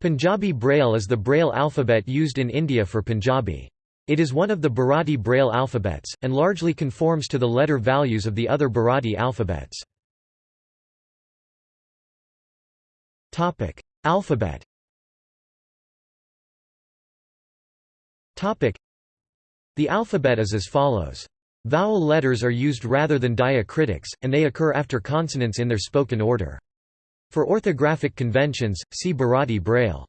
Punjabi Braille is the Braille alphabet used in India for Punjabi. It is one of the Bharati Braille alphabets, and largely conforms to the letter values of the other Bharati alphabets. Alphabet The alphabet is as follows. Vowel letters are used rather than diacritics, and they occur after consonants in their spoken order. For orthographic conventions, see Bharati Braille.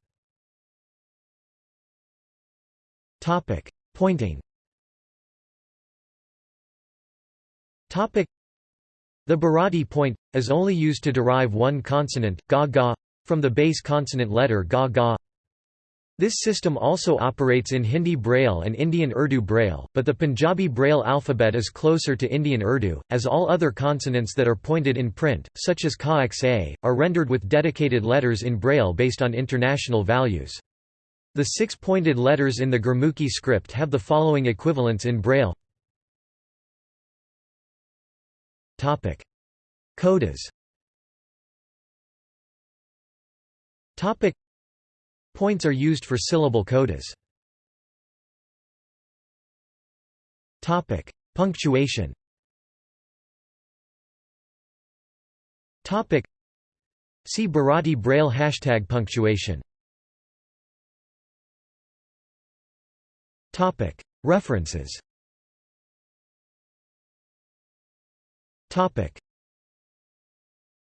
Topic: Pointing. Topic: The Bharati point is only used to derive one consonant, ga ga, from the base consonant letter ga ga. This system also operates in Hindi Braille and Indian Urdu Braille, but the Punjabi Braille alphabet is closer to Indian Urdu, as all other consonants that are pointed in print, such as ka xa, are rendered with dedicated letters in Braille based on international values. The six pointed letters in the Gurmukhi script have the following equivalents in Braille. Codas Points are used for syllable codas. Topic: Punctuation. Topic: See Bharati Braille hashtag punctuation. Topic: References. Topic: